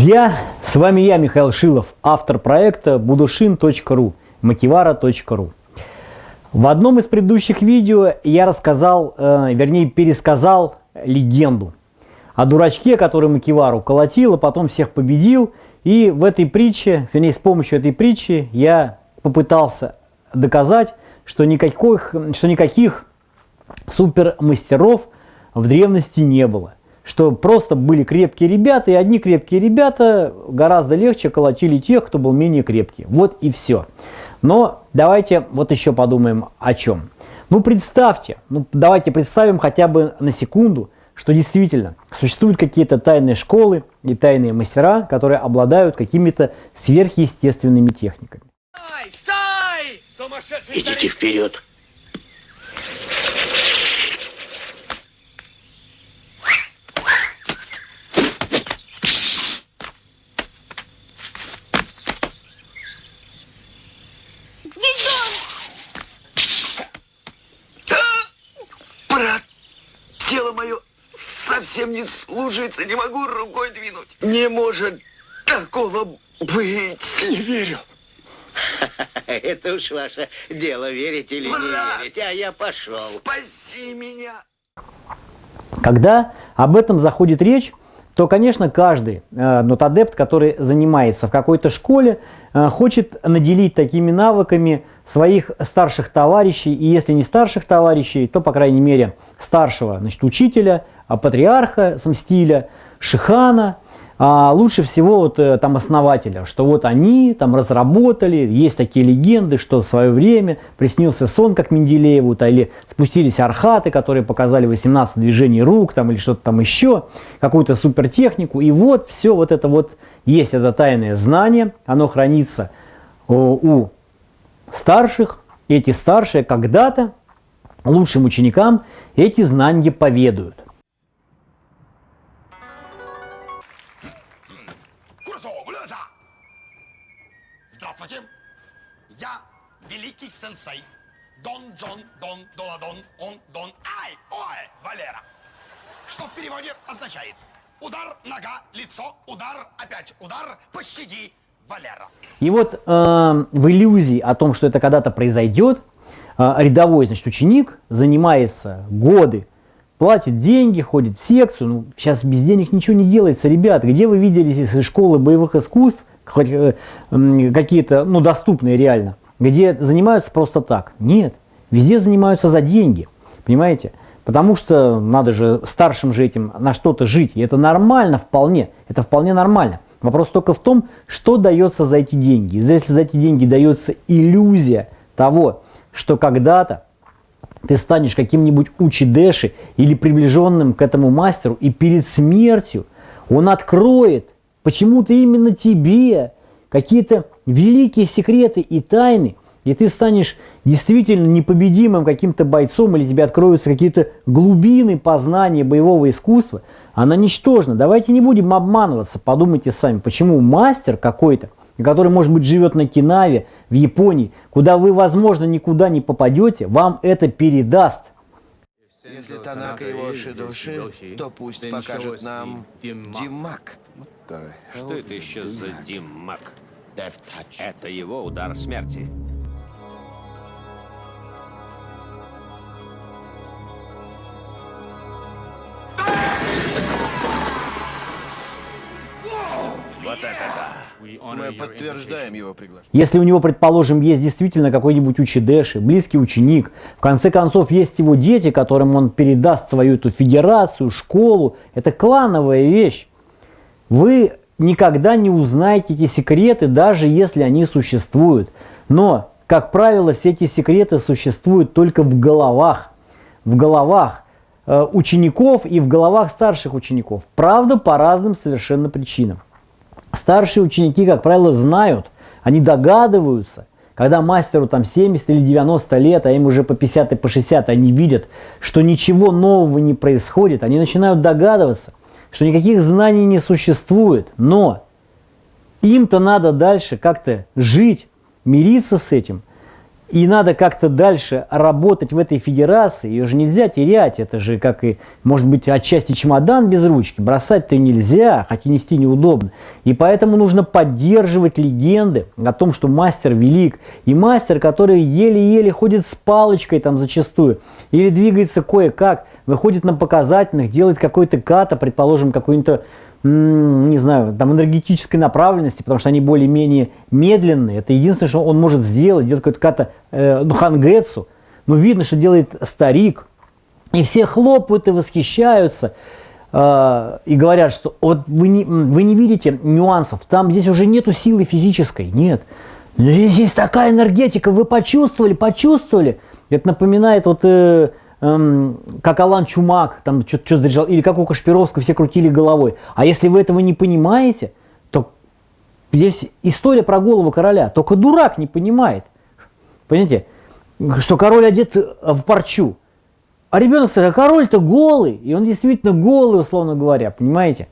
Друзья, с вами я, Михаил Шилов, автор проекта budushin.ru, makivara.ru. В одном из предыдущих видео я рассказал, э, вернее пересказал легенду о дурачке, который Макивару колотил, а потом всех победил. И в этой притче, вернее с помощью этой притчи я попытался доказать, что никаких, что никаких супермастеров в древности не было что просто были крепкие ребята, и одни крепкие ребята гораздо легче колотили тех, кто был менее крепкий. Вот и все. Но давайте вот еще подумаем о чем. Ну представьте, ну давайте представим хотя бы на секунду, что действительно существуют какие-то тайные школы и тайные мастера, которые обладают какими-то сверхъестественными техниками. Стой! Стой! Идите вперед! Совсем не слушается, не могу рукой двинуть. Не может такого быть. Не верю. Это уж ваше дело, верить или Брат, не верить, а я пошел. Спаси меня. Когда об этом заходит речь, то, конечно, каждый э, нотадепт, который занимается в какой-то школе, э, хочет наделить такими навыками своих старших товарищей, и если не старших товарищей, то, по крайней мере, старшего значит, учителя, а патриарха Самстиля, Шихана, а лучше всего вот э, там основателя, что вот они там разработали, есть такие легенды, что в свое время приснился сон, как Менделееву, -то, или спустились архаты, которые показали 18 движений рук там или что-то там еще, какую-то супертехнику, и вот все вот это вот есть это тайное знание, оно хранится у старших, эти старшие когда-то лучшим ученикам эти знания поведают. Здравствуйте, я великий сенсей. Дон Джон Дон Доладон Он Дон. Ай Ой Валера, что в переводе означает? Удар, нога, лицо, удар, опять удар, пощади, Валера. И вот э, в иллюзии о том, что это когда-то произойдет, э, рядовой значит, ученик занимается годы, платит деньги, ходит в секцию. Ну, сейчас без денег ничего не делается, ребят. Где вы видели из школы боевых искусств, э, какие-то, ну, доступные реально, где занимаются просто так? Нет, везде занимаются за деньги, понимаете? Потому что надо же старшим же этим на что-то жить, и это нормально вполне, это вполне нормально. Вопрос только в том, что дается за эти деньги. Если за эти деньги дается иллюзия того, что когда-то ты станешь каким-нибудь учидеши или приближенным к этому мастеру, и перед смертью он откроет почему-то именно тебе какие-то великие секреты и тайны, и ты станешь действительно непобедимым каким-то бойцом, или тебе откроются какие-то глубины познания боевого искусства, она ничтожна. Давайте не будем обманываться, подумайте сами, почему мастер какой-то, который, может быть, живет на Кинаве, в Японии, куда вы, возможно, никуда не попадете, вам это передаст. Если Танака его Шидоши, то пусть покажет нам Димак. Что это еще за Димак? Это его удар смерти. Мы подтверждаем его приглашение. Если у него, предположим, есть действительно какой-нибудь учидеши, близкий ученик, в конце концов есть его дети, которым он передаст свою эту федерацию, школу, это клановая вещь. Вы никогда не узнаете эти секреты, даже если они существуют. Но, как правило, все эти секреты существуют только в головах. В головах э, учеников и в головах старших учеников. Правда, по разным совершенно причинам. Старшие ученики, как правило, знают, они догадываются, когда мастеру там 70 или 90 лет, а им уже по 50 и по 60, они видят, что ничего нового не происходит, они начинают догадываться, что никаких знаний не существует, но им-то надо дальше как-то жить, мириться с этим. И надо как-то дальше работать в этой федерации. Ее же нельзя терять. Это же как и, может быть, отчасти чемодан без ручки. Бросать-то нельзя, хотя нести неудобно. И поэтому нужно поддерживать легенды о том, что мастер велик. И мастер, который еле-еле ходит с палочкой там зачастую. Или двигается кое-как, выходит на показательных, делает какой-то ката, предположим, какой-то не знаю, там энергетической направленности, потому что они более-менее медленные. Это единственное, что он может сделать, делать какой-то э, ну, хангетсу. Но видно, что делает старик. И все хлопают и восхищаются. Э, и говорят, что вот вы не, вы не видите нюансов. Там здесь уже нету силы физической. Нет. Здесь есть такая энергетика. Вы почувствовали, почувствовали. Это напоминает вот... Э, эм, как Алан Чумак, там что-то заряжал, или как у Кашпировского все крутили головой. А если вы этого не понимаете, то здесь история про голову короля. Только дурак не понимает. Понимаете? Что король одет в парчу. А ребенок сказал, а король-то голый. И он действительно голый, условно говоря, понимаете?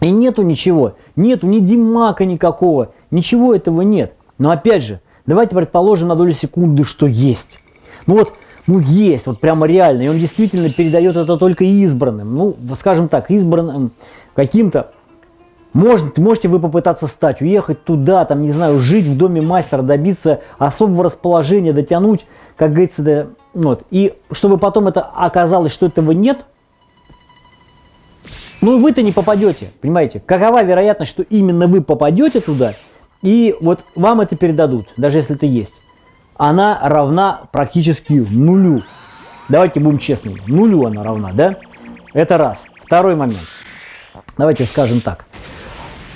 И нету ничего. Нету ни димака никакого. Ничего этого нет. Но опять же, давайте предположим на долю секунды, что есть. Ну вот ну, есть, вот прямо реально. И он действительно передает это только избранным. Ну, скажем так, избранным каким-то. Может, можете вы попытаться стать, уехать туда, там, не знаю, жить в доме мастера, добиться особого расположения, дотянуть, как говорится, до, вот. И чтобы потом это оказалось, что этого нет, ну вы-то не попадете, понимаете? Какова вероятность, что именно вы попадете туда, и вот вам это передадут, даже если это есть она равна практически нулю. Давайте будем честными. Нулю она равна, да? Это раз. Второй момент. Давайте скажем так.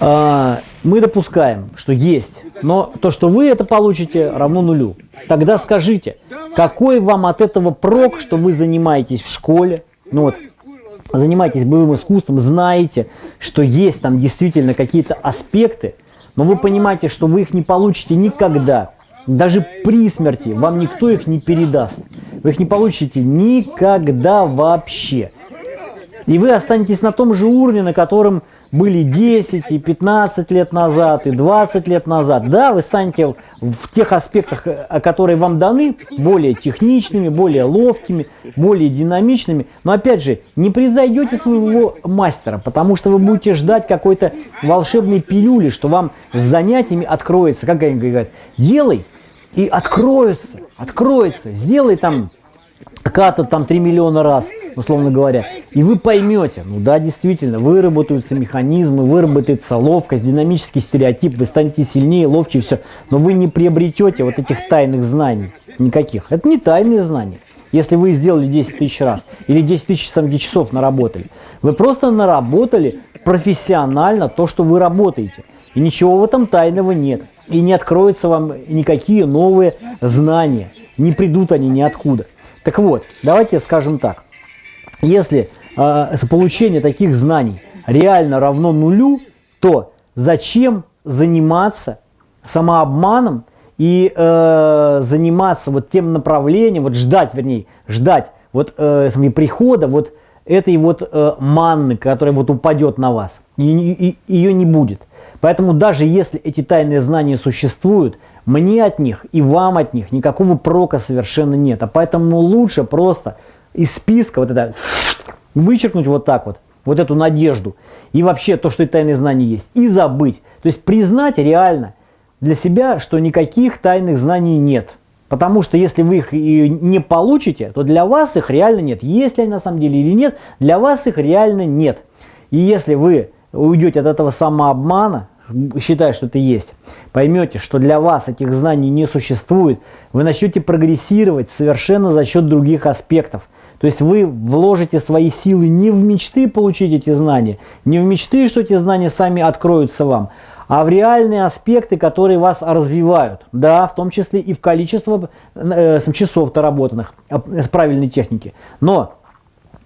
А, мы допускаем, что есть, но то, что вы это получите, равно нулю. Тогда скажите, какой вам от этого прок, что вы занимаетесь в школе, ну вот, занимаетесь боевым искусством, знаете, что есть там действительно какие-то аспекты, но вы понимаете, что вы их не получите никогда, даже при смерти вам никто их не передаст. Вы их не получите никогда вообще. И вы останетесь на том же уровне, на котором были 10 и 15 лет назад, и 20 лет назад. Да, вы станете в тех аспектах, которые вам даны, более техничными, более ловкими, более динамичными. Но опять же, не превзойдете своего мастера, потому что вы будете ждать какой-то волшебной пилюли, что вам с занятиями откроется. Как они говорят, делай и откроется, откроется. Сделай там ката там 3 миллиона раз, условно говоря, и вы поймете, ну да, действительно, выработаются механизмы, выработается ловкость, динамический стереотип, вы станете сильнее, ловче и все, но вы не приобретете вот этих тайных знаний никаких. Это не тайные знания. Если вы сделали 10 тысяч раз или 10 тысяч часов наработали, вы просто наработали профессионально то, что вы работаете. И ничего в этом тайного нет. И не откроются вам никакие новые знания. Не придут они ниоткуда. Так вот, давайте скажем так. Если э, получение таких знаний реально равно нулю, то зачем заниматься самообманом и э, заниматься вот тем направлением, вот ждать, вернее, ждать вот э, прихода вот этой вот э, манны, которая вот упадет на вас. И, и, ее не будет. Поэтому даже если эти тайные знания существуют, мне от них и вам от них никакого прока совершенно нет. А поэтому лучше просто из списка вот это вычеркнуть вот так вот, вот эту надежду и вообще то, что и тайные знания есть, и забыть. То есть признать реально для себя, что никаких тайных знаний нет. Потому что если вы их не получите, то для вас их реально нет. Есть ли они на самом деле или нет, для вас их реально нет. И если вы уйдете от этого самообмана, считая, что это есть, поймете, что для вас этих знаний не существует, вы начнете прогрессировать совершенно за счет других аспектов. То есть вы вложите свои силы не в мечты получить эти знания, не в мечты, что эти знания сами откроются вам, а в реальные аспекты, которые вас развивают. Да, в том числе и в количество э, часов доработанных с правильной техники. Но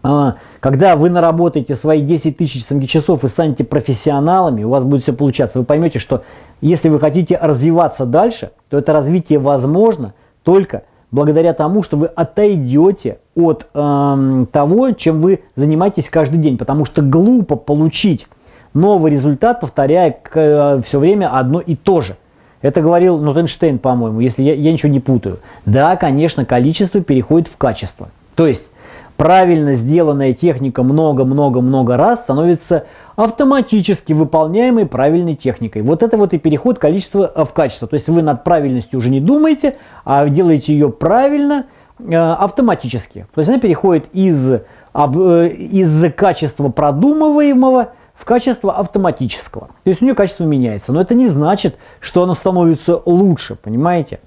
а, когда вы наработаете свои 10 тысяч часов и станете профессионалами, у вас будет все получаться. Вы поймете, что если вы хотите развиваться дальше, то это развитие возможно только благодаря тому, что вы отойдете от э, того, чем вы занимаетесь каждый день. Потому что глупо получить новый результат, повторяя э, все время одно и то же. Это говорил Нотенштейн, по-моему, если я, я ничего не путаю. Да, конечно, количество переходит в качество. То есть правильно сделанная техника много-много-много раз становится автоматически выполняемой правильной техникой. Вот это вот и переход количества в качество. То есть вы над правильностью уже не думаете, а делаете ее правильно, э, автоматически. То есть она переходит из, э, из качества продумываемого в качество автоматического. То есть у нее качество меняется. Но это не значит, что оно становится лучше, понимаете?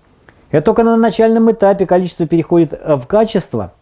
Это только на начальном этапе количество переходит в качество –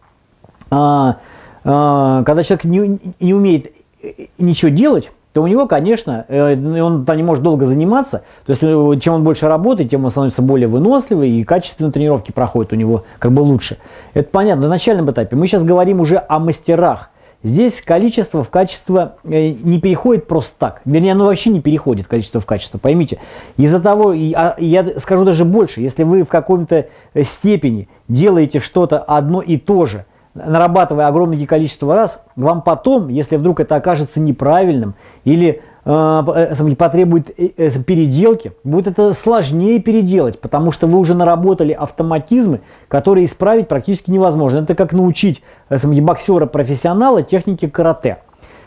а, а, когда человек не, не умеет э, ничего делать, то у него, конечно, э, он там не может долго заниматься. То есть, э, чем он больше работает, тем он становится более выносливый, и качественные тренировки проходят у него как бы лучше. Это понятно на начальном этапе. Мы сейчас говорим уже о мастерах. Здесь количество в качество не переходит просто так. Вернее, оно вообще не переходит, количество в качество, поймите. Из-за того, а, я скажу даже больше, если вы в каком-то степени делаете что-то одно и то же – нарабатывая огромное количество раз, вам потом, если вдруг это окажется неправильным или э, э потребует э, э, переделки, будет это сложнее переделать, потому что вы уже наработали автоматизмы, которые исправить практически невозможно. Это как научить э, боксера-профессионала технике карате.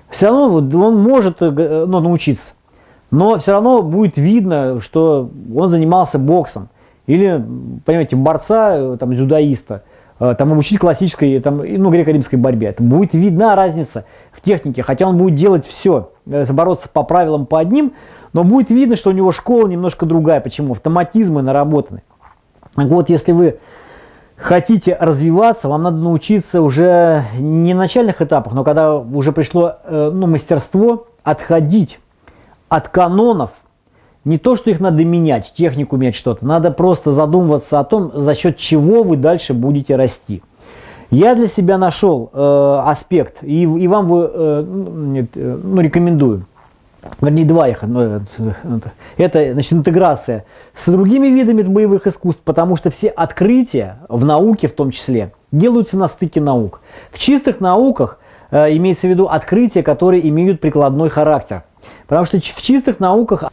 Все равно он может ну, научиться, но все равно будет видно, что он занимался боксом. Или, понимаете, борца, там, зюдаиста – Э, там обучить классической, там, ну, греко-римской борьбе. Это будет видна разница в технике, хотя он будет делать все, э, бороться по правилам по одним, но будет видно, что у него школа немножко другая. Почему? Автоматизмы наработаны. Вот если вы хотите развиваться, вам надо научиться уже не на начальных этапах, но когда уже пришло э, ну, мастерство, отходить от канонов, не то, что их надо менять, технику менять что-то, надо просто задумываться о том, за счет чего вы дальше будете расти. Я для себя нашел э, аспект, и, и вам вы, э, нет, э, ну, рекомендую. Вернее, два их. Ну, это значит, интеграция с другими видами боевых искусств, потому что все открытия в науке в том числе делаются на стыке наук. В чистых науках э, имеется в виду открытия, которые имеют прикладной характер. Потому что в чистых науках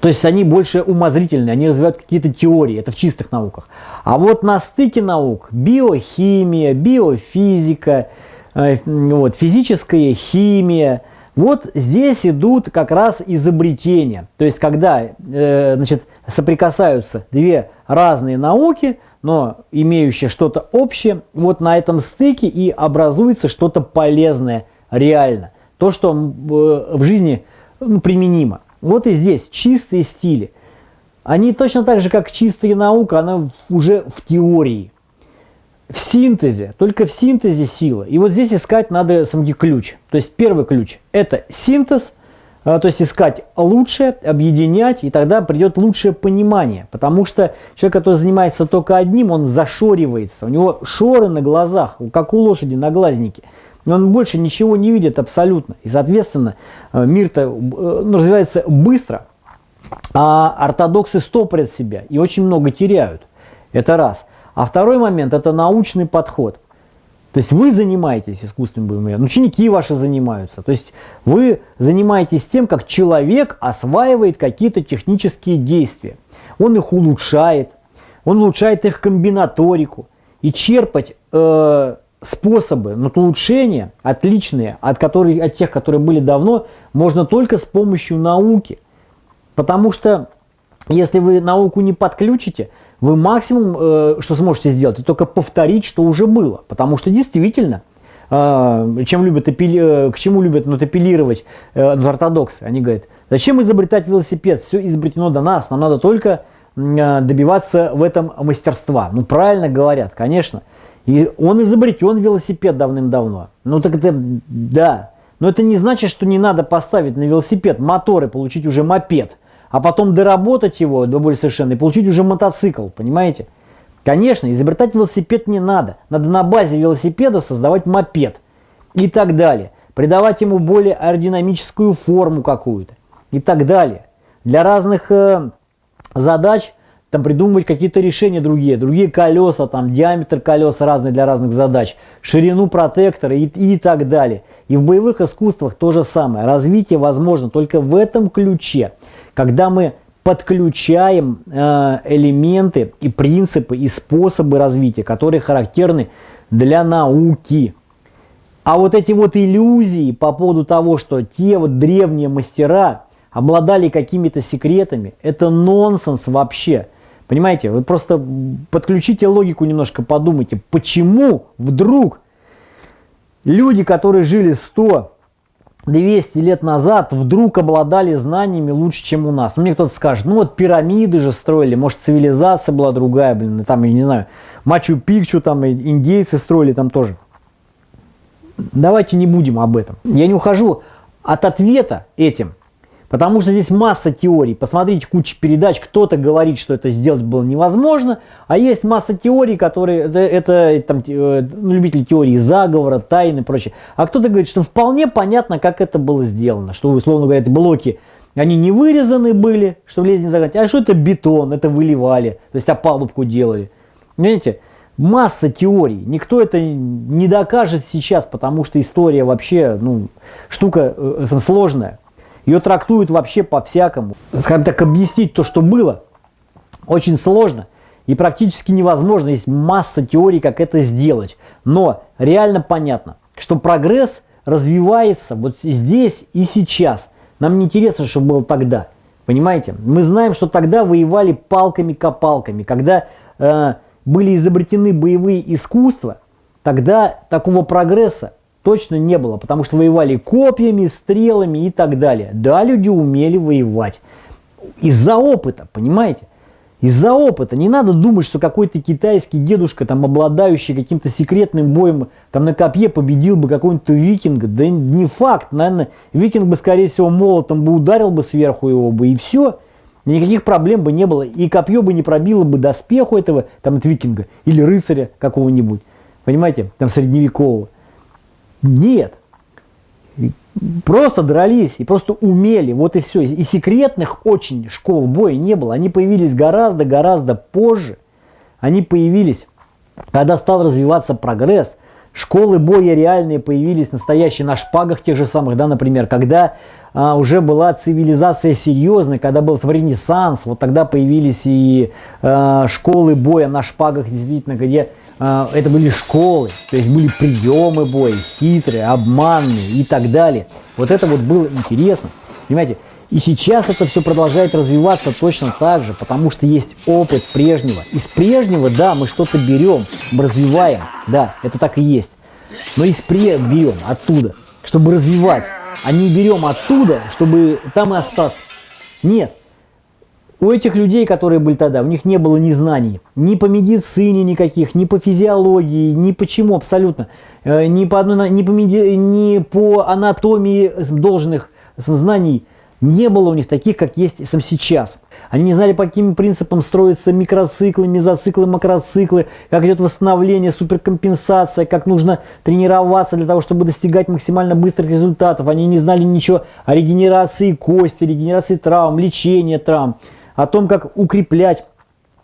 то есть они больше умозрительные, они развивают какие-то теории, это в чистых науках. А вот на стыке наук биохимия, биофизика, э, вот, физическая химия, вот здесь идут как раз изобретения. То есть когда э, значит, соприкасаются две разные науки, но имеющие что-то общее, вот на этом стыке и образуется что-то полезное реально. То, что э, в жизни ну, применимо. Вот и здесь чистые стили. Они точно так же, как чистая наука, она уже в теории, в синтезе, только в синтезе сила. И вот здесь искать надо самги ключ. То есть первый ключ – это синтез, а, то есть искать лучшее, объединять, и тогда придет лучшее понимание. Потому что человек, который занимается только одним, он зашоривается, у него шоры на глазах, как у лошади на глазнике – он больше ничего не видит абсолютно. И, соответственно, э, мир-то э, ну, развивается быстро, а ортодоксы стопорят себя и очень много теряют. Это раз. А второй момент – это научный подход. То есть вы занимаетесь искусственным боевым ученики ваши занимаются. То есть вы занимаетесь тем, как человек осваивает какие-то технические действия. Он их улучшает, он улучшает их комбинаторику. И черпать э, способы но улучшения, отличные от, которых, от тех, которые были давно, можно только с помощью науки. Потому что если вы науку не подключите, вы максимум, э, что сможете сделать, это только повторить, что уже было. Потому что действительно, э, чем любят апелли, э, к чему любят ну, апеллировать э, ортодоксы, они говорят, зачем изобретать велосипед, все изобретено до нас, нам надо только э, добиваться в этом мастерства. Ну правильно говорят, конечно. И он изобретен велосипед давным-давно. Ну так это, да. Но это не значит, что не надо поставить на велосипед мотор и получить уже мопед. А потом доработать его до более совершенно и получить уже мотоцикл, понимаете? Конечно, изобретать велосипед не надо. Надо на базе велосипеда создавать мопед и так далее. Придавать ему более аэродинамическую форму какую-то и так далее. Для разных э, задач там придумывать какие-то решения другие, другие колеса, там диаметр колес разный для разных задач, ширину протектора и, и так далее. И в боевых искусствах то же самое. Развитие возможно только в этом ключе, когда мы подключаем э, элементы и принципы и способы развития, которые характерны для науки. А вот эти вот иллюзии по поводу того, что те вот древние мастера обладали какими-то секретами, это нонсенс вообще. Понимаете, вы просто подключите логику немножко, подумайте, почему вдруг люди, которые жили 100 200 лет назад вдруг обладали знаниями лучше, чем у нас. Ну, мне кто-то скажет, ну вот пирамиды же строили, может цивилизация была другая, блин, там, я не знаю, Мачу-Пикчу там индейцы строили там тоже. Давайте не будем об этом. Я не ухожу от ответа этим, Потому что здесь масса теорий. Посмотрите кучу передач. Кто-то говорит, что это сделать было невозможно. А есть масса теорий, которые... Это, это там, э, ну, любители теории заговора, тайны и прочее. А кто-то говорит, что вполне понятно, как это было сделано. Что, условно говоря, эти блоки, они не вырезаны были, чтобы лезть не загнать. А что это бетон, это выливали. То есть опалубку делали. Понимаете? Масса теорий. Никто это не докажет сейчас, потому что история вообще, ну, штука э, сложная. Ее трактуют вообще по-всякому. Скажем так, объяснить то, что было, очень сложно и практически невозможно. Есть масса теорий, как это сделать. Но реально понятно, что прогресс развивается вот здесь и сейчас. Нам не интересно, что было тогда. Понимаете? Мы знаем, что тогда воевали палками-копалками. Когда э, были изобретены боевые искусства, тогда такого прогресса точно не было, потому что воевали копьями, стрелами и так далее. Да, люди умели воевать. Из-за опыта, понимаете? Из-за опыта. Не надо думать, что какой-то китайский дедушка, там, обладающий каким-то секретным боем, там, на копье победил бы какого-нибудь викинга. Да не факт. Наверное, викинг бы, скорее всего, молотом бы ударил бы сверху его бы, и все. Никаких проблем бы не было. И копье бы не пробило бы доспеху этого, там, от викинга. Или рыцаря какого-нибудь. Понимаете? Там, средневекового. Нет. Просто дрались и просто умели. Вот и все. И секретных очень школ боя не было. Они появились гораздо-гораздо позже. Они появились, когда стал развиваться прогресс. Школы боя реальные появились, настоящие на шпагах тех же самых, да, например, когда а, уже была цивилизация серьезная, когда был ренессанс, вот тогда появились и а, школы боя на шпагах, действительно, где это были школы, то есть были приемы боя, хитрые, обманные и так далее. Вот это вот было интересно, понимаете. И сейчас это все продолжает развиваться точно так же, потому что есть опыт прежнего. Из прежнего, да, мы что-то берем, мы развиваем, да, это так и есть. Но из пре берем оттуда, чтобы развивать, а не берем оттуда, чтобы там и остаться. Нет, у этих людей, которые были тогда, у них не было ни знаний, ни по медицине никаких, ни по физиологии, ни почему абсолютно, э, ни по, одной, ни по, меди, ни по анатомии должных знаний. Не было у них таких, как есть сам сейчас. Они не знали, по каким принципам строятся микроциклы, мезоциклы, макроциклы, как идет восстановление, суперкомпенсация, как нужно тренироваться для того, чтобы достигать максимально быстрых результатов. Они не знали ничего о регенерации кости, регенерации травм, лечении травм о том, как укреплять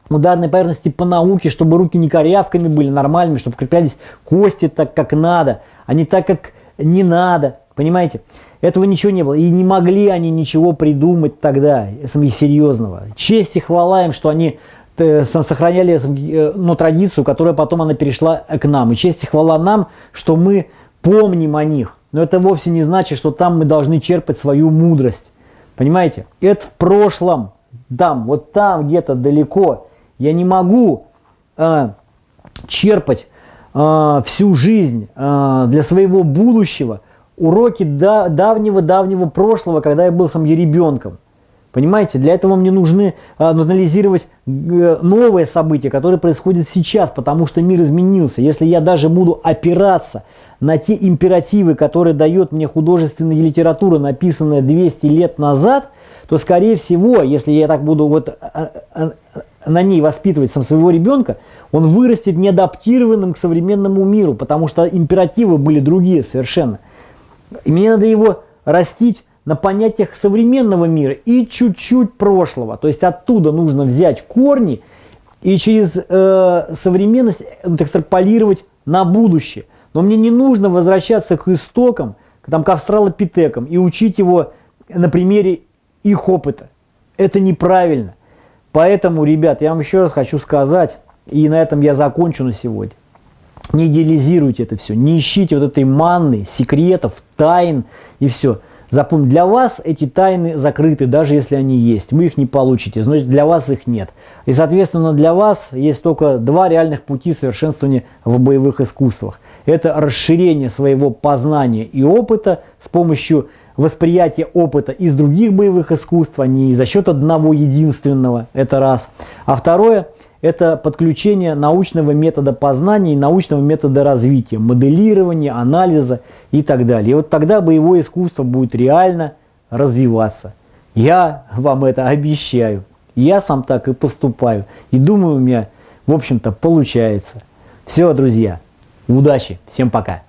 ударные поверхности по науке, чтобы руки не корявками были нормальными, чтобы укреплялись кости так, как надо, а не так, как не надо. Понимаете? Этого ничего не было. И не могли они ничего придумать тогда, серьезного. Честь и хвала им, что они э, сохраняли э, ну, традицию, которая потом она перешла к нам. И честь и хвала нам, что мы помним о них. Но это вовсе не значит, что там мы должны черпать свою мудрость. Понимаете? Это в прошлом там, вот там где-то далеко. Я не могу э, черпать э, всю жизнь э, для своего будущего уроки да, давнего-давнего прошлого, когда я был сам ребенком. Понимаете, для этого мне нужны анализировать новые события, которые происходят сейчас, потому что мир изменился. Если я даже буду опираться на те императивы, которые дает мне художественная литература, написанная 200 лет назад, то, скорее всего, если я так буду вот а, а, а, на ней воспитывать сам своего ребенка, он вырастет неадаптированным к современному миру, потому что императивы были другие совершенно. И мне надо его растить на понятиях современного мира и чуть-чуть прошлого. То есть оттуда нужно взять корни и через э, современность ну, экстраполировать на будущее. Но мне не нужно возвращаться к истокам, там, к австралопитекам и учить его на примере их опыта. Это неправильно. Поэтому, ребят, я вам еще раз хочу сказать, и на этом я закончу на сегодня. Не идеализируйте это все, не ищите вот этой манны, секретов, тайн и все. Запомните, для вас эти тайны закрыты, даже если они есть. Вы их не получите, значит для вас их нет. И соответственно для вас есть только два реальных пути совершенствования в боевых искусствах. Это расширение своего познания и опыта с помощью восприятия опыта из других боевых искусств, а не за счет одного единственного, это раз. А второе – это подключение научного метода познания и научного метода развития, моделирования, анализа и так далее. И вот тогда боевое искусство будет реально развиваться. Я вам это обещаю. Я сам так и поступаю. И думаю, у меня, в общем-то, получается. Все, друзья, удачи, всем пока.